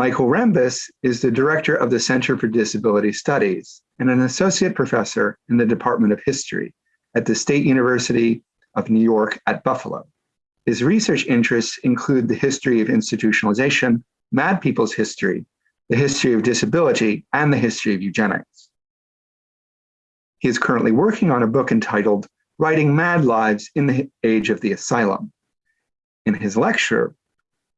Michael Rembis is the director of the Center for Disability Studies and an associate professor in the Department of History at the State University of New York at Buffalo. His research interests include the history of institutionalization, Mad People's history, the history of disability, and the history of eugenics. He is currently working on a book entitled Writing Mad Lives in the Age of the Asylum. In his lecture,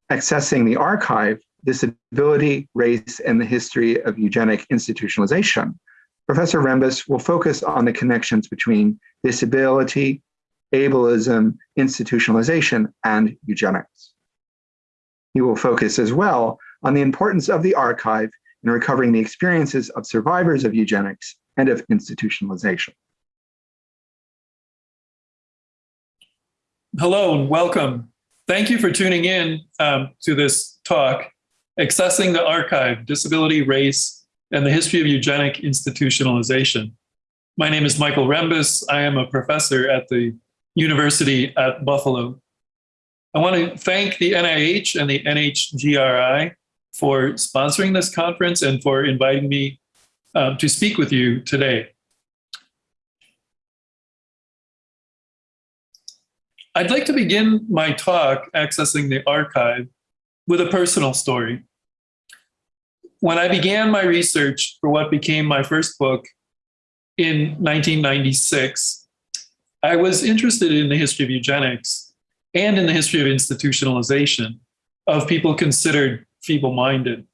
Accessing the Archive, Disability, Race, and the History of Eugenic Institutionalization, Professor Rembis will focus on the connections between disability, ableism, institutionalization, and eugenics. He will focus as well on the importance of the archive in recovering the experiences of survivors of eugenics and of institutionalization. Hello and welcome. Thank you for tuning in um, to this talk, Accessing the Archive, Disability, Race, and the History of Eugenic Institutionalization. My name is Michael Rembis. I am a professor at the University at Buffalo. I want to thank the NIH and the NHGRI for sponsoring this conference and for inviting me um, to speak with you today. I'd like to begin my talk, Accessing the Archive, with a personal story. When I began my research for what became my first book in 1996, I was interested in the history of eugenics and in the history of institutionalization of people considered feeble-minded.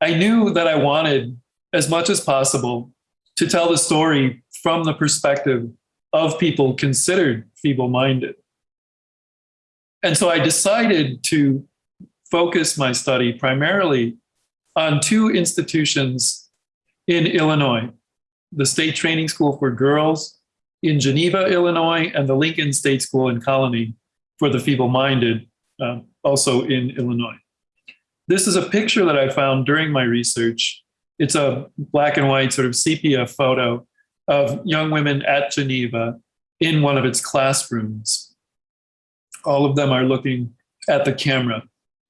I knew that I wanted, as much as possible, to tell the story from the perspective of people considered feeble-minded. And so I decided to focus my study primarily on two institutions in Illinois, the State Training School for Girls in Geneva, Illinois, and the Lincoln State School in Colony for the feeble-minded, uh, also in Illinois. This is a picture that I found during my research. It's a black and white sort of sepia photo of young women at Geneva in one of its classrooms. All of them are looking at the camera.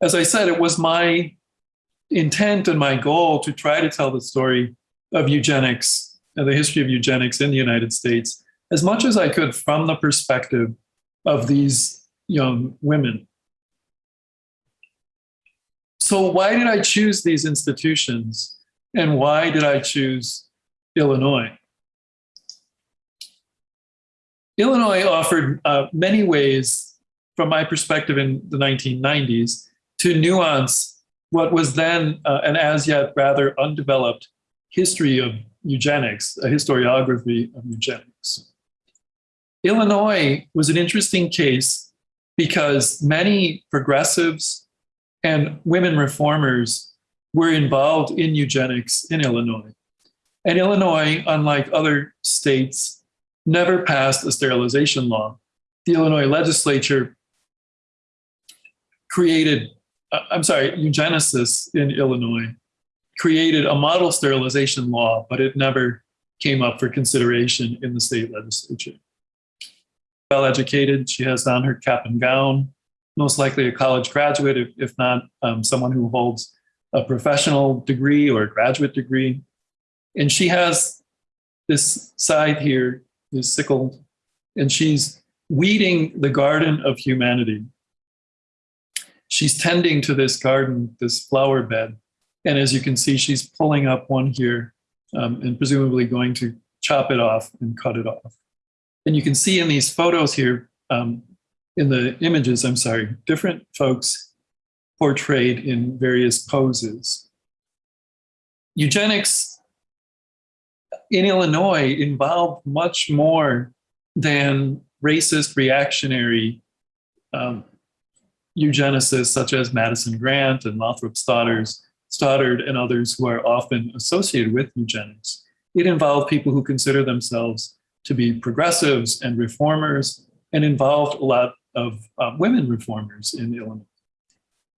As I said, it was my intent and my goal to try to tell the story of eugenics and the history of eugenics in the United States as much as I could from the perspective of these young women. So why did I choose these institutions and why did I choose Illinois? Illinois offered uh, many ways, from my perspective in the 1990s, to nuance what was then uh, an as yet rather undeveloped history of eugenics, a historiography of eugenics. Illinois was an interesting case because many progressives and women reformers were involved in eugenics in Illinois. And Illinois, unlike other states, never passed a sterilization law. The Illinois legislature created, uh, I'm sorry, eugenicists in Illinois created a model sterilization law, but it never came up for consideration in the state legislature. Well educated, she has on her cap and gown, most likely a college graduate, if, if not um, someone who holds a professional degree or a graduate degree. And she has this side here, this sickle, and she's weeding the garden of humanity. She's tending to this garden, this flower bed. And as you can see, she's pulling up one here um, and presumably going to chop it off and cut it off. And you can see in these photos here, um, in the images, I'm sorry, different folks portrayed in various poses. Eugenics in Illinois involved much more than racist reactionary um, eugenicists such as Madison Grant and Lothrop Stoddard and others who are often associated with eugenics. It involved people who consider themselves to be progressives and reformers and involved a lot of uh, women reformers in Illinois.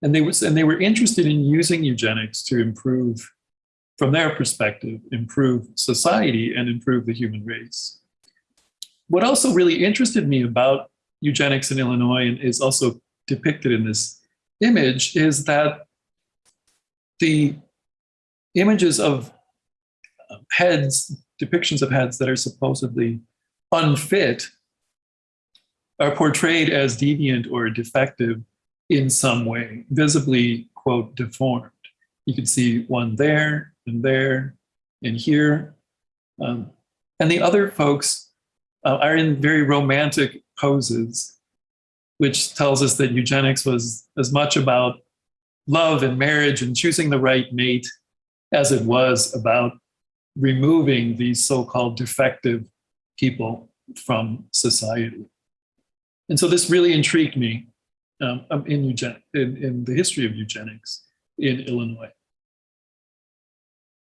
And they, was, and they were interested in using eugenics to improve, from their perspective, improve society and improve the human race. What also really interested me about eugenics in Illinois and is also depicted in this image is that the images of heads, depictions of heads that are supposedly unfit, are portrayed as deviant or defective in some way, visibly, quote, deformed. You can see one there and there and here. Um, and the other folks uh, are in very romantic poses, which tells us that eugenics was as much about love and marriage and choosing the right mate as it was about removing these so-called defective people from society. And so this really intrigued me um, in, eugen- in, in the history of eugenics in Illinois.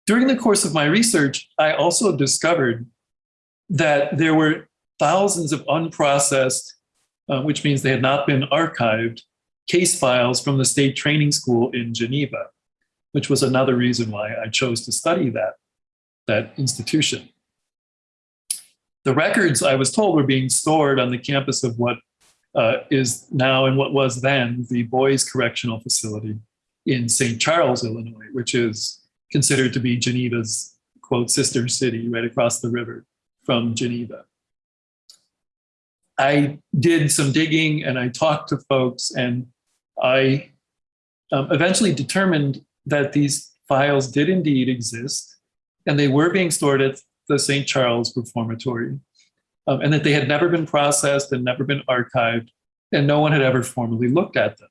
During the course of my research, I also discovered that there were thousands of unprocessed, uh, which means they had not been archived, case files from the state training school in Geneva, which was another reason why I chose to study that, that institution. The records, I was told, were being stored on the campus of what uh, is now and what was then the Boys Correctional Facility in St. Charles, Illinois, which is considered to be Geneva's, quote, sister city right across the river from Geneva. I did some digging and I talked to folks and I um, eventually determined that these files did indeed exist and they were being stored at the St. Charles Reformatory um, and that they had never been processed and never been archived and no one had ever formally looked at them.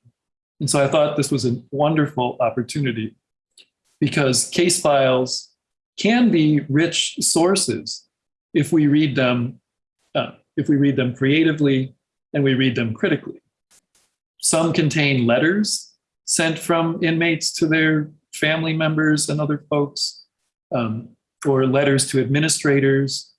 And so I thought this was a wonderful opportunity because case files can be rich sources if we read them if we read them creatively and we read them critically. Some contain letters sent from inmates to their family members and other folks, um, or letters to administrators.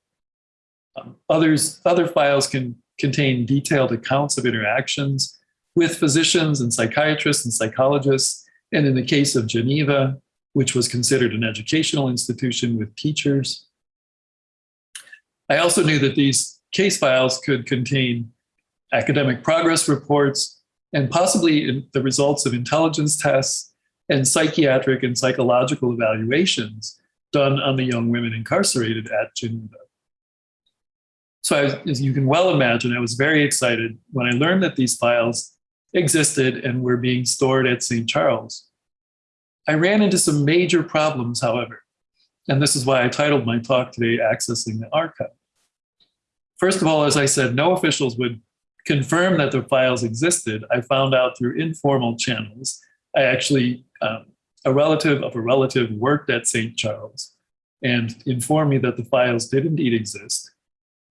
Um, others, other files can contain detailed accounts of interactions with physicians and psychiatrists and psychologists. And in the case of Geneva, which was considered an educational institution with teachers. I also knew that these case files could contain academic progress reports and possibly the results of intelligence tests and psychiatric and psychological evaluations done on the young women incarcerated at Geneva. So as you can well imagine, I was very excited when I learned that these files existed and were being stored at St. Charles. I ran into some major problems, however, and this is why I titled my talk today, Accessing the Archive. First of all, as I said, no officials would confirm that the files existed. I found out through informal channels. I actually, um, a relative of a relative worked at St. Charles and informed me that the files did indeed exist,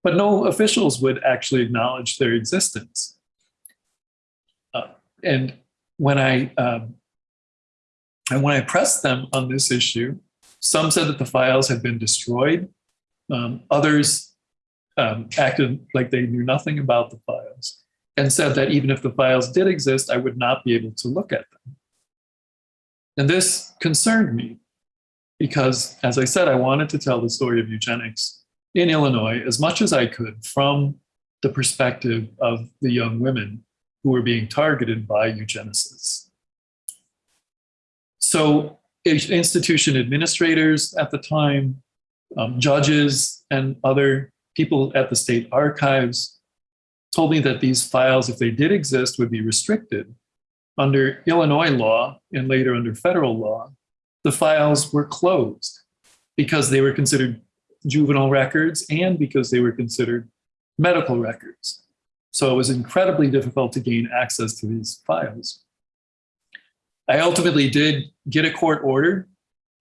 but no officials would actually acknowledge their existence. Uh, and when I, um, and when I pressed them on this issue, some said that the files had been destroyed. Um, others um, acted like they knew nothing about the files and said that even if the files did exist, I would not be able to look at them. And this concerned me because, as I said, I wanted to tell the story of eugenics in Illinois as much as I could from the perspective of the young women who were being targeted by eugenicists. So institution administrators at the time, um, judges and other people at the state archives told me that these files, if they did exist, would be restricted. Under Illinois law and later under federal law, the files were closed because they were considered juvenile records and because they were considered medical records. So it was incredibly difficult to gain access to these files. I ultimately did get a court order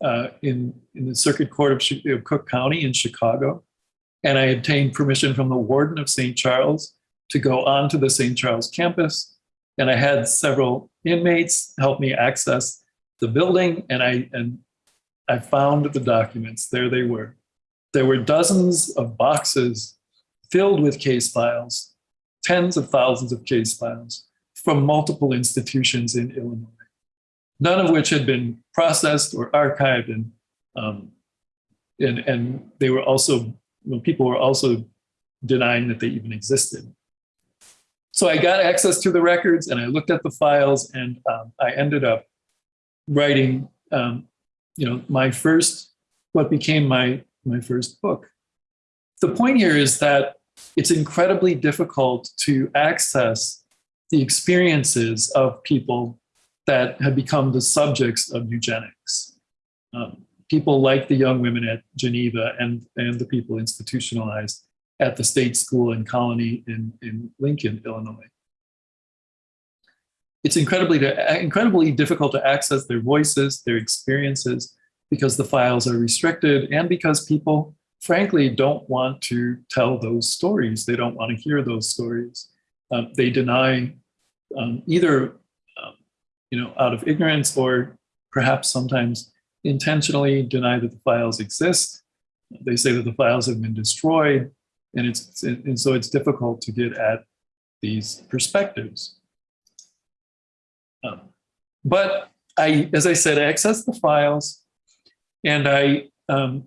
uh, in, in the Circuit Court of, of Cook County in Chicago and I obtained permission from the warden of St. Charles to go onto the St. Charles campus. And I had several inmates help me access the building and I, and I found the documents. There they were. There were dozens of boxes filled with case files, tens of thousands of case files from multiple institutions in Illinois, none of which had been processed or archived and, um, and, and they were also when people were also denying that they even existed. So I got access to the records and I looked at the files and um, I ended up writing um, you know, my first, what became my, my first book. The point here is that it's incredibly difficult to access the experiences of people that have become the subjects of eugenics. Um, people like the young women at Geneva and, and the people institutionalized at the state school and colony in, in Lincoln, Illinois. It's incredibly, incredibly difficult to access their voices, their experiences, because the files are restricted and because people, frankly, don't want to tell those stories. They don't want to hear those stories. Um, they deny um, either, um, you know, out of ignorance or perhaps sometimes intentionally deny that the files exist. They say that the files have been destroyed, and it's and so it's difficult to get at these perspectives. Um, but I, as I said, I accessed the files, and I um,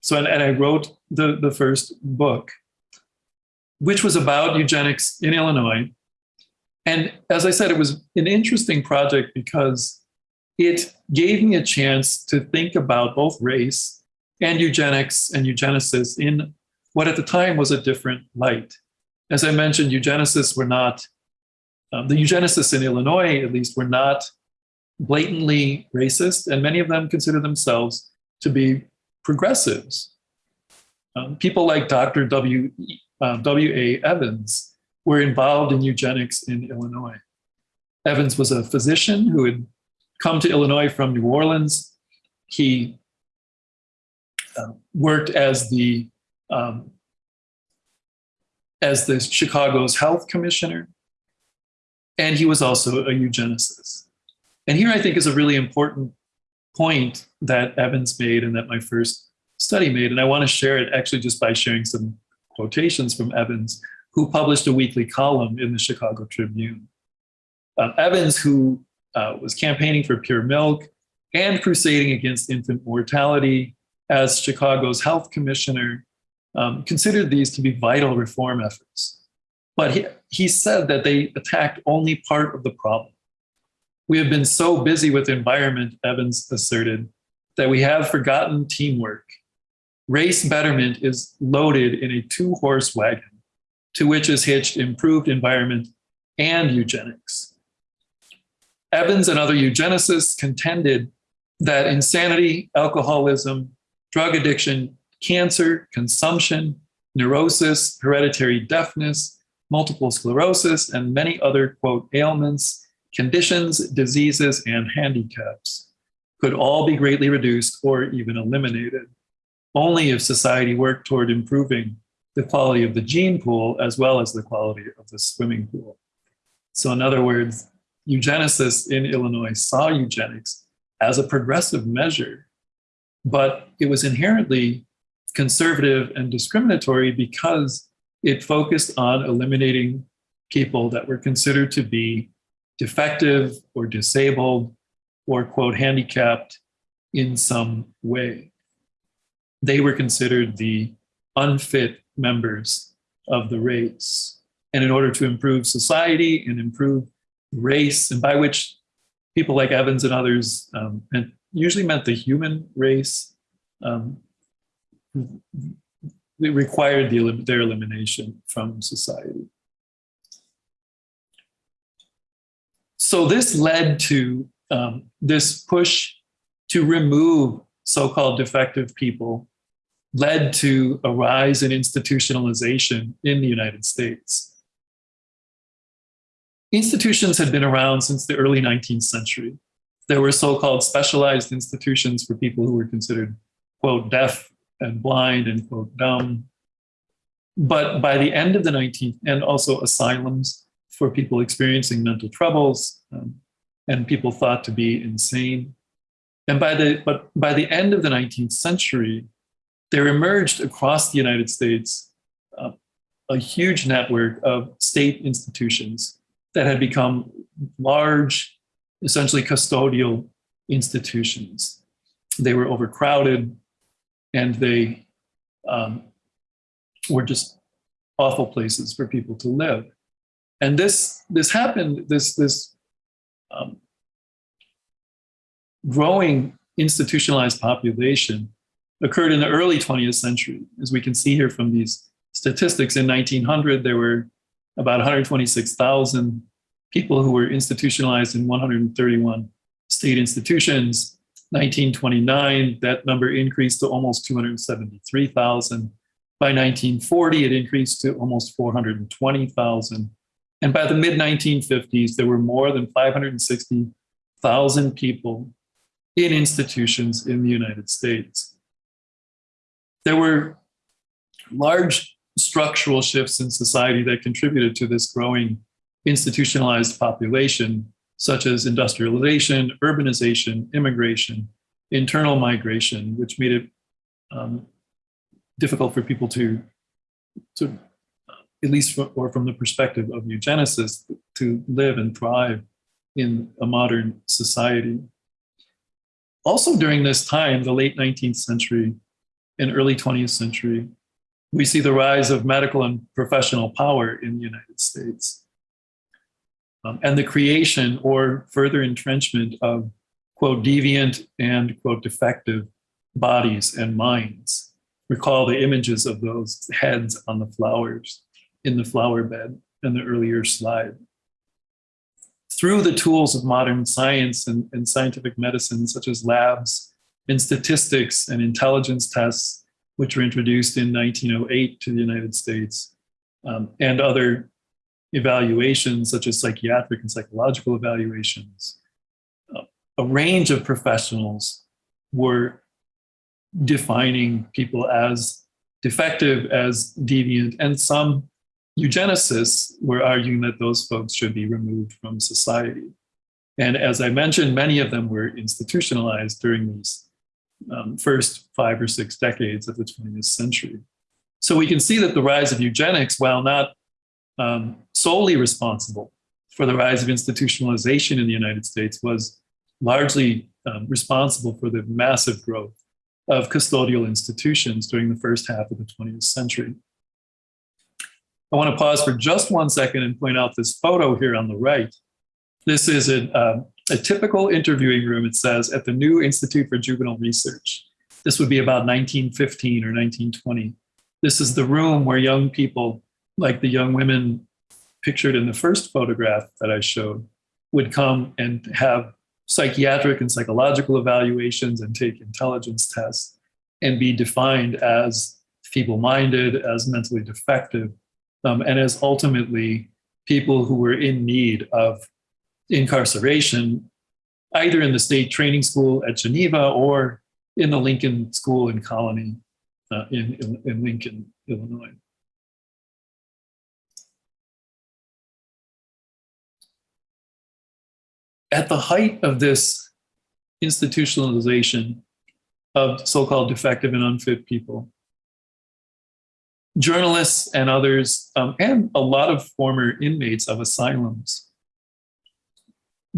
so and, and I wrote the the first book, which was about eugenics in Illinois. And as I said, it was an interesting project because it gave me a chance to think about both race and eugenics and eugenicists in what at the time was a different light. As I mentioned, eugenicists were not, um, the eugenicists in Illinois at least were not blatantly racist, and many of them consider themselves to be progressives. Um, people like Dr. W. Uh, w. A. Evans were involved in eugenics in Illinois. Evans was a physician who had come to Illinois from New Orleans. He uh, worked as the um, as the Chicago's health commissioner, and he was also a eugenicist. And here I think is a really important point that Evans made and that my first study made. And I want to share it actually just by sharing some quotations from Evans, who published a weekly column in the Chicago Tribune. Um, Evans, who uh, was campaigning for pure milk and crusading against infant mortality as Chicago's health commissioner, um, considered these to be vital reform efforts. But he, he said that they attacked only part of the problem. We have been so busy with environment, Evans asserted, that we have forgotten teamwork. Race betterment is loaded in a two horse wagon to which is hitched improved environment and eugenics. Evans and other eugenicists contended that insanity, alcoholism, drug addiction, cancer, consumption, neurosis, hereditary deafness, multiple sclerosis, and many other, quote, ailments, conditions, diseases, and handicaps could all be greatly reduced or even eliminated, only if society worked toward improving the quality of the gene pool as well as the quality of the swimming pool. So in other words, eugenicists in Illinois saw eugenics as a progressive measure, but it was inherently conservative and discriminatory because it focused on eliminating people that were considered to be defective or disabled or, quote, handicapped in some way. They were considered the unfit members of the race. And in order to improve society and improve race, and by which people like Evans and others um, and usually meant the human race. Um, it required the, their elimination from society. So this led to um, this push to remove so-called defective people led to a rise in institutionalization in the United States institutions had been around since the early 19th century. There were so-called specialized institutions for people who were considered, quote, deaf and blind and, quote, dumb. But by the end of the 19th, and also asylums for people experiencing mental troubles um, and people thought to be insane. And by the, but by the end of the 19th century, there emerged across the United States uh, a huge network of state institutions that had become large, essentially custodial institutions. They were overcrowded and they um, were just awful places for people to live. And this, this happened, this, this, um, growing institutionalized population occurred in the early 20th century. As we can see here from these statistics, in 1900, there were about 126,000 people who were institutionalized in 131 state institutions. 1929, that number increased to almost 273,000. By 1940, it increased to almost 420,000. And by the mid 1950s, there were more than 560,000 people in institutions in the United States. There were large structural shifts in society that contributed to this growing institutionalized population, such as industrialization, urbanization, immigration, internal migration, which made it um, difficult for people to, to at least for, or from the perspective of eugenicists, to live and thrive in a modern society. Also during this time, the late 19th century and early 20th century, we see the rise of medical and professional power in the United States. Um, and the creation or further entrenchment of, quote, deviant and, quote, defective bodies and minds. Recall the images of those heads on the flowers in the flower bed in the earlier slide. Through the tools of modern science and, and scientific medicine, such as labs and statistics and intelligence tests, which were introduced in 1908 to the United States, um, and other evaluations, such as psychiatric and psychological evaluations. A range of professionals were defining people as defective, as deviant, and some eugenicists were arguing that those folks should be removed from society. And as I mentioned, many of them were institutionalized during these um, first five or six decades of the 20th century. So we can see that the rise of eugenics, while not um, solely responsible for the rise of institutionalization in the United States, was largely um, responsible for the massive growth of custodial institutions during the first half of the 20th century. I want to pause for just one second and point out this photo here on the right. This is a, uh, a typical interviewing room, it says, at the New Institute for Juvenile Research. This would be about 1915 or 1920. This is the room where young people, like the young women pictured in the first photograph that I showed, would come and have psychiatric and psychological evaluations and take intelligence tests and be defined as feeble-minded, as mentally defective, um, and as ultimately people who were in need of incarceration, either in the state training school at Geneva or in the Lincoln School and Colony uh, in, in, in Lincoln, Illinois. At the height of this institutionalization of so-called defective and unfit people, journalists and others, um, and a lot of former inmates of asylums,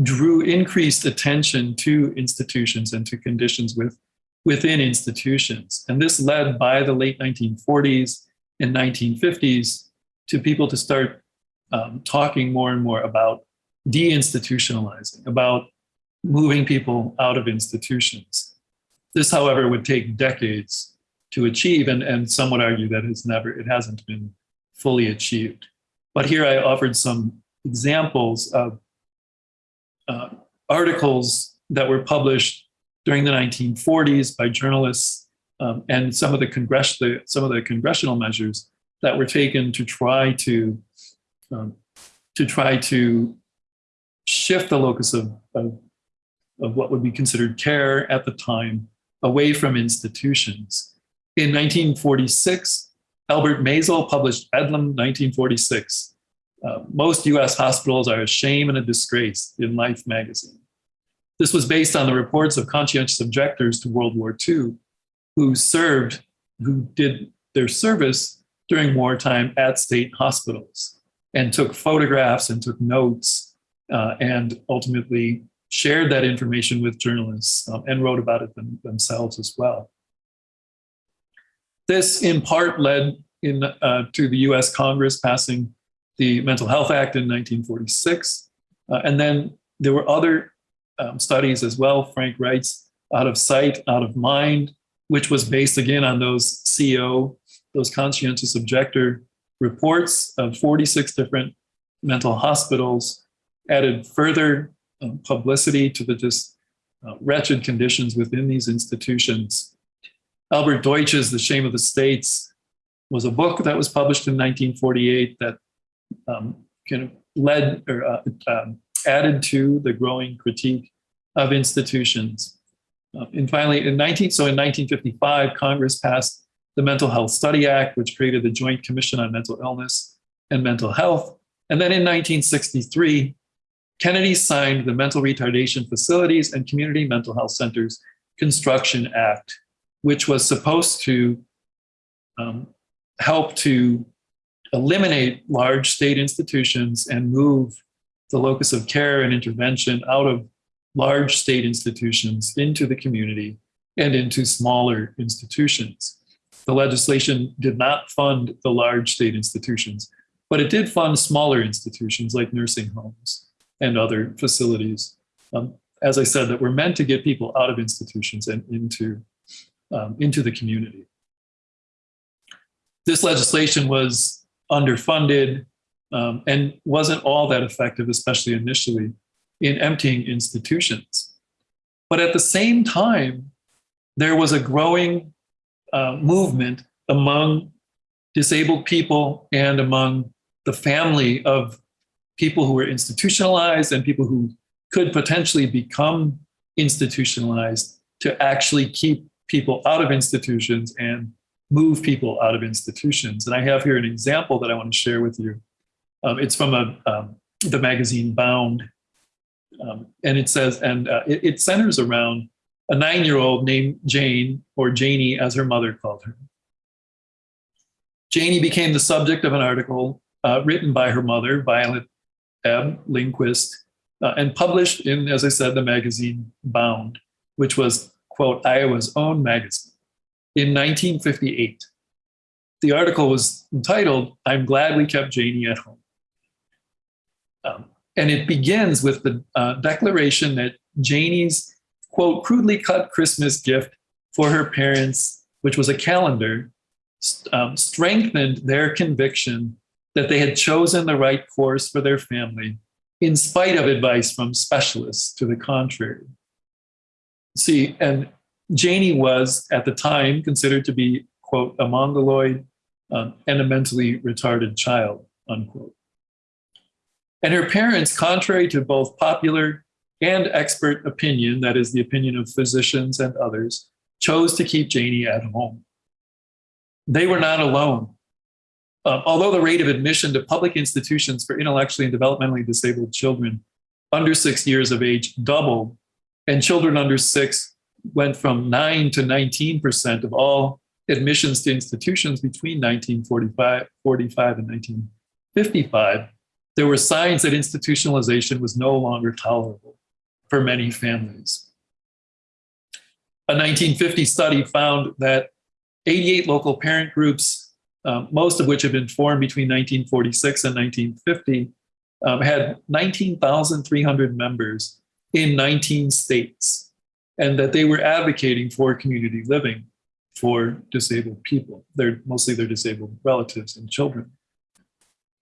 drew increased attention to institutions and to conditions with, within institutions. And this led by the late 1940s and 1950s to people to start um, talking more and more about deinstitutionalizing, about moving people out of institutions. This, however, would take decades to achieve, and, and some would argue that it's never, it hasn't been fully achieved. But here I offered some examples of uh, articles that were published during the 1940s by journalists um, and some of the some of the congressional measures that were taken to try to um, to try to shift the locus of, of, of what would be considered care at the time away from institutions in 1946, Albert Maisel published Bedlam 1946. Uh, most US hospitals are a shame and a disgrace in Life magazine. This was based on the reports of conscientious objectors to World War II who served, who did their service during wartime at state hospitals and took photographs and took notes uh, and ultimately shared that information with journalists um, and wrote about it them, themselves as well. This in part led in, uh, to the US Congress passing the Mental Health Act in 1946. Uh, and then there were other um, studies as well. Frank Wright's Out of Sight, Out of Mind, which was based again on those CO, those conscientious objector reports of 46 different mental hospitals, added further um, publicity to the just uh, wretched conditions within these institutions. Albert Deutsch's The Shame of the States was a book that was published in 1948 that um, kind of led or uh, um, added to the growing critique of institutions. Uh, and finally, in 19, so in 1955, Congress passed the Mental Health Study Act, which created the Joint Commission on Mental Illness and Mental Health. And then in 1963, Kennedy signed the Mental Retardation Facilities and Community Mental Health Centers Construction Act, which was supposed to um, help to eliminate large state institutions and move the locus of care and intervention out of large state institutions into the community and into smaller institutions. The legislation did not fund the large state institutions, but it did fund smaller institutions like nursing homes and other facilities. Um, as I said, that were meant to get people out of institutions and into, um, into the community. This legislation was underfunded um, and wasn't all that effective, especially initially, in emptying institutions. But at the same time, there was a growing uh, movement among disabled people and among the family of people who were institutionalized and people who could potentially become institutionalized to actually keep people out of institutions and move people out of institutions. And I have here an example that I want to share with you. Um, it's from a, um, the magazine Bound. Um, and it says, and uh, it, it centers around a nine-year-old named Jane, or Janie as her mother called her. Janie became the subject of an article uh, written by her mother, Violet Ebb Lindquist, uh, and published in, as I said, the magazine Bound, which was, quote, Iowa's own magazine in 1958. The article was entitled, I'm Glad We Kept Janie at Home. Um, and it begins with the uh, declaration that Janie's, quote, crudely cut Christmas gift for her parents, which was a calendar, um, strengthened their conviction that they had chosen the right course for their family in spite of advice from specialists to the contrary. See, and Janie was at the time considered to be, quote, a mongoloid um, and a mentally retarded child, unquote. And her parents, contrary to both popular and expert opinion, that is the opinion of physicians and others, chose to keep Janie at home. They were not alone. Um, although the rate of admission to public institutions for intellectually and developmentally disabled children under six years of age doubled, and children under six went from 9 to 19% of all admissions to institutions between 1945 45 and 1955, there were signs that institutionalization was no longer tolerable for many families. A 1950 study found that 88 local parent groups, um, most of which had been formed between 1946 and 1950, um, had 19,300 members in 19 states and that they were advocating for community living for disabled people. They're mostly their disabled relatives and children.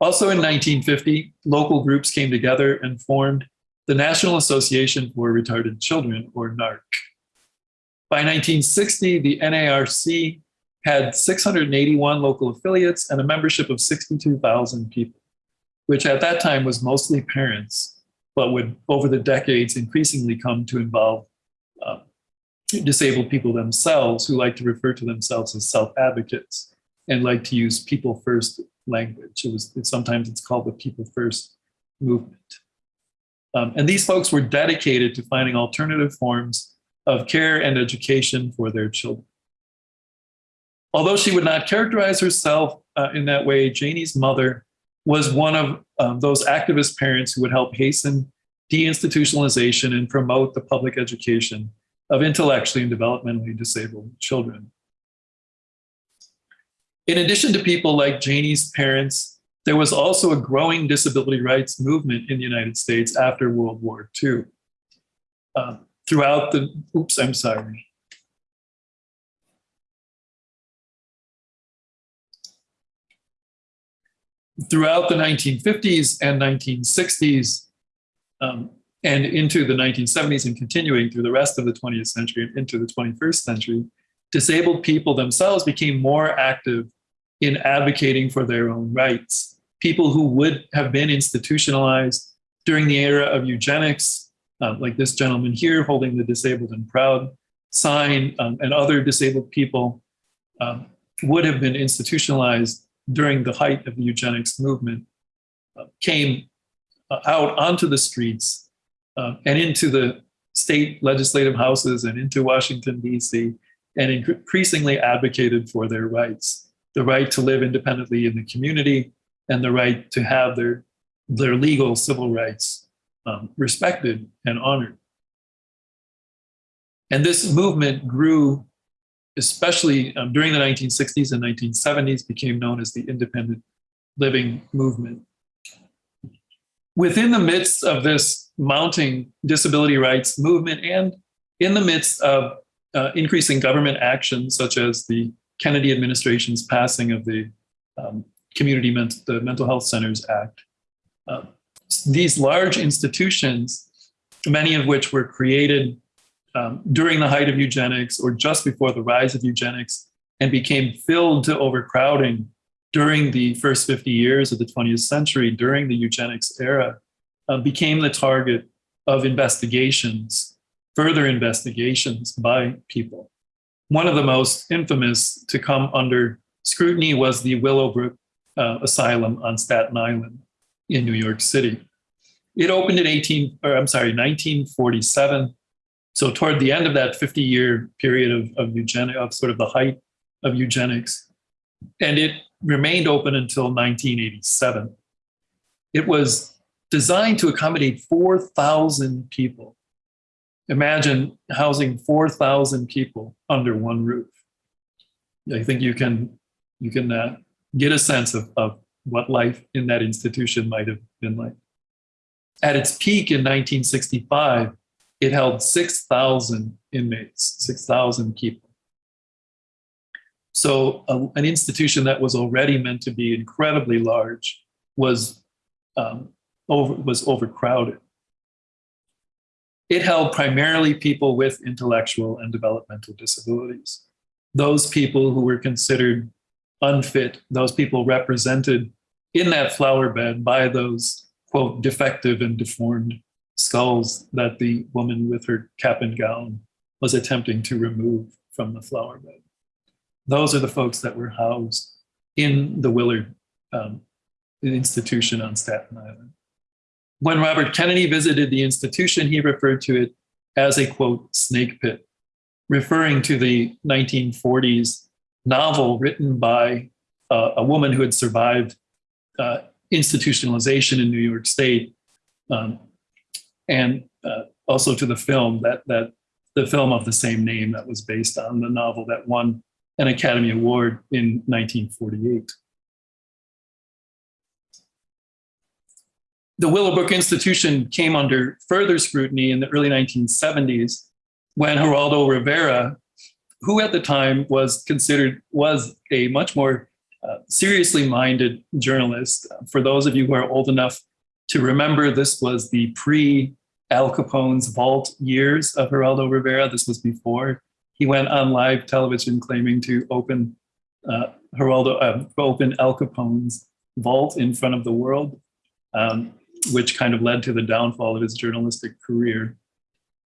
Also in 1950, local groups came together and formed the National Association for Retarded Children, or NARC. By 1960, the NARC had 681 local affiliates and a membership of 62,000 people, which at that time was mostly parents, but would over the decades increasingly come to involve disabled people themselves who like to refer to themselves as self-advocates and like to use people first language. It was it, sometimes it's called the people first movement. Um, and these folks were dedicated to finding alternative forms of care and education for their children. Although she would not characterize herself uh, in that way, Janie's mother was one of um, those activist parents who would help hasten deinstitutionalization and promote the public education of intellectually and developmentally disabled children. In addition to people like Janie's parents, there was also a growing disability rights movement in the United States after World War II. uh, throughout the, oops, I'm sorry. Throughout the 1950s and 1960s, um, and into the 1970s and continuing through the rest of the 20th century and into the 21st century, disabled people themselves became more active in advocating for their own rights. People who would have been institutionalized during the era of eugenics, um, like this gentleman here holding the disabled and proud sign, um, and other disabled people um, would have been institutionalized during the height of the eugenics movement, uh, came uh, out onto the streets uh, and into the state legislative houses and into Washington, D.C., and increasingly advocated for their rights the right to live independently in the community and the right to have their, their legal civil rights um, respected and honored. And this movement grew, especially um, during the 1960s and 1970s, became known as the independent living movement. Within the midst of this mounting disability rights movement and in the midst of uh, increasing government action, such as the Kennedy administration's passing of the um, Community the Mental Health Centers Act, uh, these large institutions, many of which were created um, during the height of eugenics or just before the rise of eugenics and became filled to overcrowding during the first 50 years of the 20th century, during the eugenics era, uh, became the target of investigations, further investigations by people. One of the most infamous to come under scrutiny was the Willowbrook uh, Asylum on Staten Island in New York City. It opened in 18, or I'm sorry, 1947. So toward the end of that 50 year period of, of eugenics, of sort of the height of eugenics. And it remained open until 1987. It was designed to accommodate 4,000 people. Imagine housing 4,000 people under one roof. I think you can, you can uh, get a sense of, of what life in that institution might have been like. At its peak in 1965, it held 6,000 inmates, 6,000 people. So a, an institution that was already meant to be incredibly large was, um, over, was overcrowded. It held primarily people with intellectual and developmental disabilities. Those people who were considered unfit, those people represented in that flower bed by those, quote, defective and deformed skulls that the woman with her cap and gown was attempting to remove from the flower bed. Those are the folks that were housed in the Willard um, institution on Staten Island. When Robert Kennedy visited the institution, he referred to it as a quote, snake pit, referring to the 1940s novel written by uh, a woman who had survived uh, institutionalization in New York State, um, and uh, also to the film that that the film of the same name that was based on the novel that won an Academy Award in 1948. The Willowbrook Institution came under further scrutiny in the early 1970s when Geraldo Rivera, who at the time was considered was a much more uh, seriously minded journalist. For those of you who are old enough to remember, this was the pre Al Capone's vault years of Geraldo Rivera. This was before he went on live television claiming to open uh, Geraldo, uh, open Al Capone's vault in front of the world. Um, which kind of led to the downfall of his journalistic career.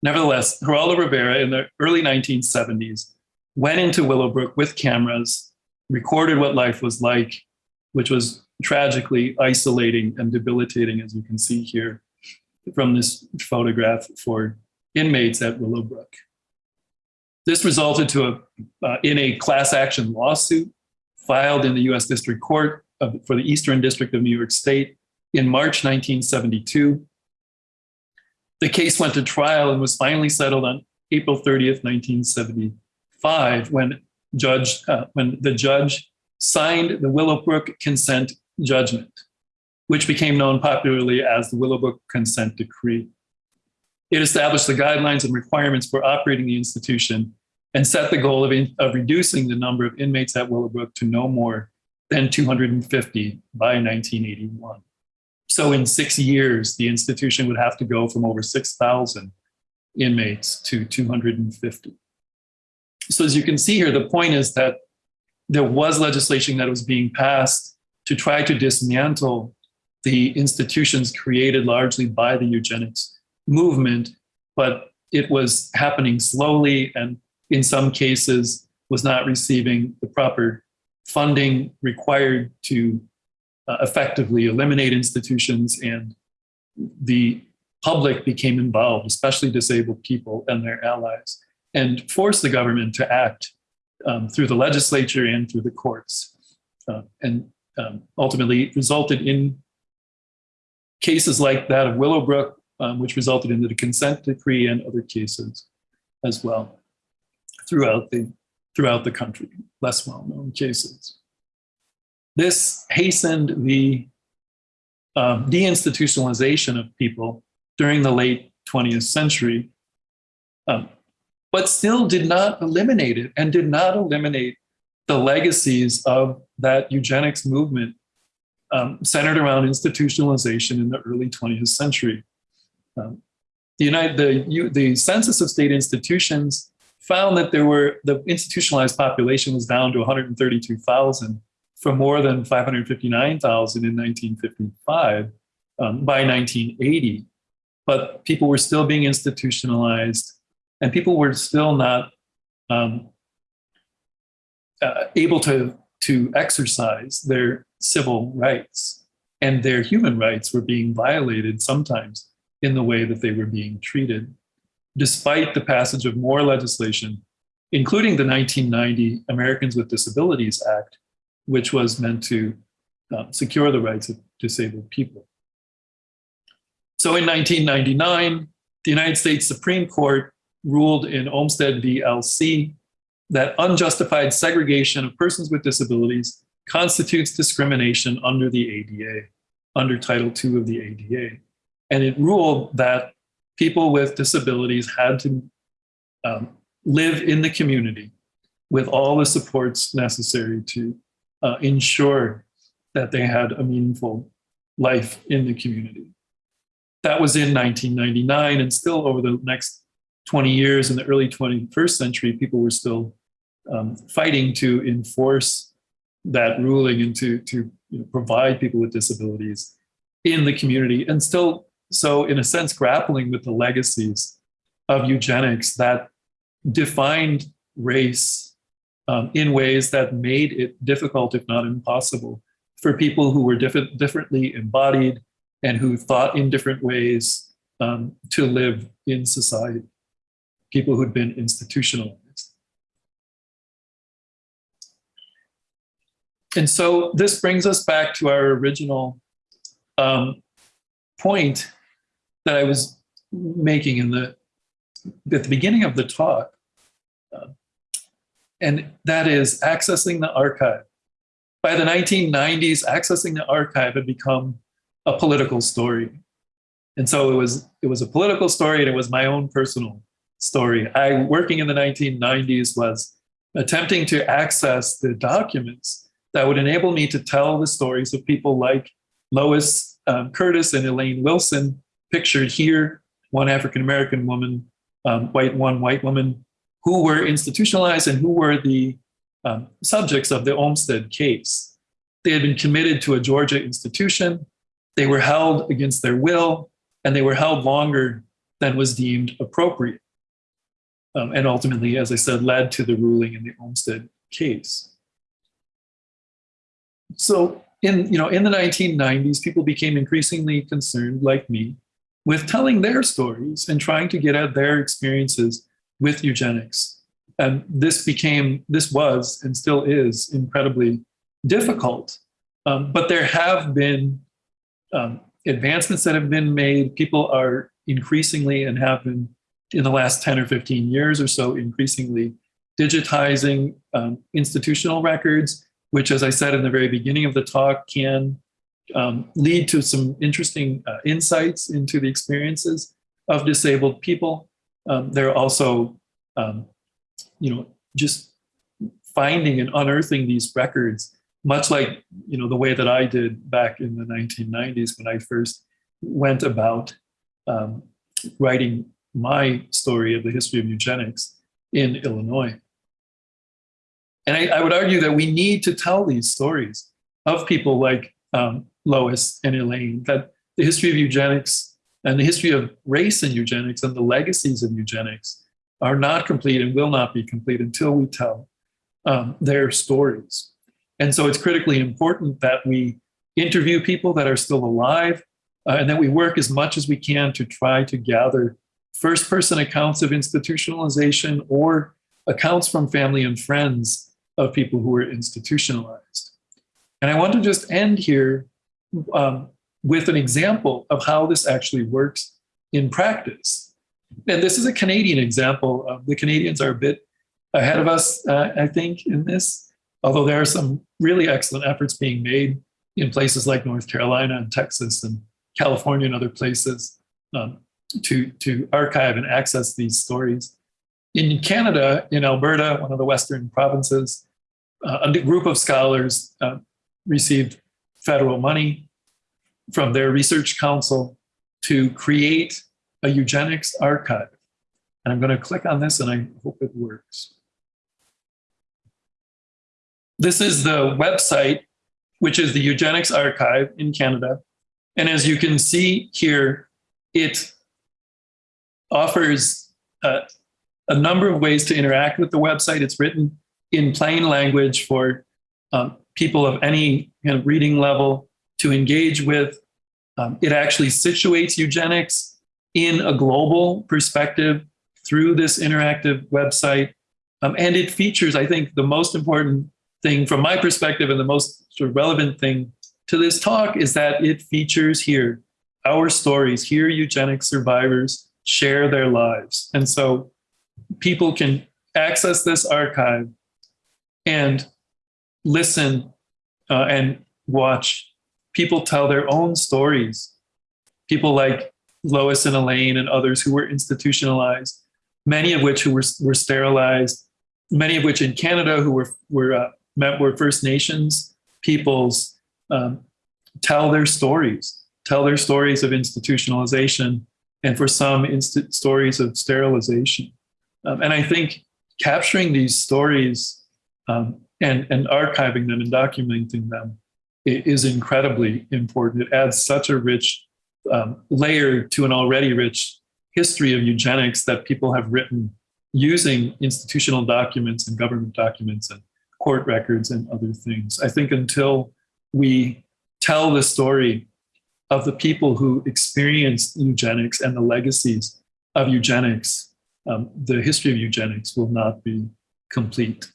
Nevertheless, Geraldo Rivera in the early 1970s went into Willowbrook with cameras, recorded what life was like, which was tragically isolating and debilitating, as you can see here from this photograph for inmates at Willowbrook. This resulted to a, uh, in a class action lawsuit filed in the US District Court of, for the Eastern District of New York State in March 1972. The case went to trial and was finally settled on April 30th, 1975, when judge uh, when the judge signed the Willowbrook consent judgment, which became known popularly as the Willowbrook consent decree. It established the guidelines and requirements for operating the institution and set the goal of, in, of reducing the number of inmates at Willowbrook to no more than 250 by 1981. So in six years, the institution would have to go from over 6,000 inmates to 250. So as you can see here, the point is that there was legislation that was being passed to try to dismantle the institutions created largely by the eugenics movement, but it was happening slowly and in some cases was not receiving the proper funding required to uh, effectively eliminate institutions and the public became involved, especially disabled people and their allies, and forced the government to act um, through the legislature and through the courts, uh, and um, ultimately resulted in cases like that of Willowbrook, um, which resulted in the consent decree and other cases as well throughout the throughout the country, less well-known cases. This hastened the um, deinstitutionalization of people during the late 20th century, um, but still did not eliminate it and did not eliminate the legacies of that eugenics movement um, centered around institutionalization in the early 20th century. Um, the, United, the, the Census of State Institutions found that there were, the institutionalized population was down to 132,000 from more than 559,000 in 1955 um, by 1980. But people were still being institutionalized and people were still not um, uh, able to, to exercise their civil rights and their human rights were being violated sometimes in the way that they were being treated, despite the passage of more legislation, including the 1990 Americans with Disabilities Act, which was meant to uh, secure the rights of disabled people. So in 1999, the United States Supreme Court ruled in Olmstead v. LC that unjustified segregation of persons with disabilities constitutes discrimination under the ADA, under Title II of the ADA. And it ruled that people with disabilities had to um, live in the community with all the supports necessary to uh, ensure that they had a meaningful life in the community. That was in 1999 and still over the next 20 years in the early 21st century, people were still um, fighting to enforce that ruling and to, to you know, provide people with disabilities in the community and still so in a sense grappling with the legacies of eugenics that defined race um, in ways that made it difficult, if not impossible, for people who were diff differently embodied and who thought in different ways um, to live in society, people who'd been institutionalized. And so this brings us back to our original um, point that I was making in the at the beginning of the talk, uh, and that is accessing the archive. By the 1990s, accessing the archive had become a political story. And so it was, it was a political story and it was my own personal story. I, working in the 1990s, was attempting to access the documents that would enable me to tell the stories of people like Lois um, Curtis and Elaine Wilson, pictured here, one African-American woman, um, white, one white woman, who were institutionalized and who were the um, subjects of the Olmstead case. They had been committed to a Georgia institution. They were held against their will, and they were held longer than was deemed appropriate. Um, and ultimately, as I said, led to the ruling in the Olmstead case. So in, you know, in the 1990s, people became increasingly concerned, like me, with telling their stories and trying to get at their experiences with eugenics. And this became, this was and still is incredibly difficult. Um, but there have been um, advancements that have been made. People are increasingly and have been in the last 10 or 15 years or so increasingly digitizing um, institutional records, which as I said in the very beginning of the talk can um, lead to some interesting uh, insights into the experiences of disabled people. Um, they're also, um, you know, just finding and unearthing these records, much like you know the way that I did back in the 1990s when I first went about um, writing my story of the history of eugenics in Illinois. And I, I, would argue that we need to tell these stories of people like um, Lois and Elaine, that the history of eugenics and the history of race and eugenics and the legacies of eugenics are not complete and will not be complete until we tell um, their stories. And so it's critically important that we interview people that are still alive uh, and that we work as much as we can to try to gather first person accounts of institutionalization or accounts from family and friends of people who were institutionalized. And I want to just end here um, with an example of how this actually works in practice. And this is a Canadian example. Um, the Canadians are a bit ahead of us, uh, I think, in this, although there are some really excellent efforts being made in places like North Carolina and Texas and California and other places um, to, to archive and access these stories. In Canada, in Alberta, one of the Western provinces, uh, a group of scholars uh, received federal money from their research council to create a eugenics archive. And I'm going to click on this and I hope it works. This is the website, which is the Eugenics Archive in Canada. And as you can see here, it offers uh, a number of ways to interact with the website. It's written in plain language for um, people of any kind of reading level to engage with. Um, it actually situates eugenics in a global perspective through this interactive website. Um, and it features, I think, the most important thing from my perspective and the most sort of relevant thing to this talk is that it features here our stories, here eugenics survivors share their lives. And so people can access this archive and listen uh, and watch people tell their own stories. People like Lois and Elaine and others who were institutionalized, many of which who were, were sterilized, many of which in Canada who were, were, uh, were First Nations peoples um, tell their stories, tell their stories of institutionalization, and for some, stories of sterilization. Um, and I think capturing these stories um, and, and archiving them and documenting them is incredibly important. It adds such a rich um, layer to an already rich history of eugenics that people have written using institutional documents and government documents and court records and other things. I think until we tell the story of the people who experienced eugenics and the legacies of eugenics, um, the history of eugenics will not be complete.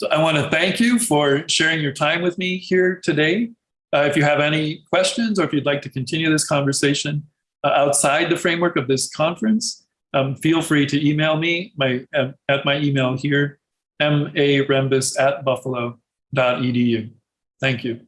So I want to thank you for sharing your time with me here today. Uh, if you have any questions or if you'd like to continue this conversation uh, outside the framework of this conference, um, feel free to email me my, uh, at my email here, marembis at buffalo.edu. Thank you.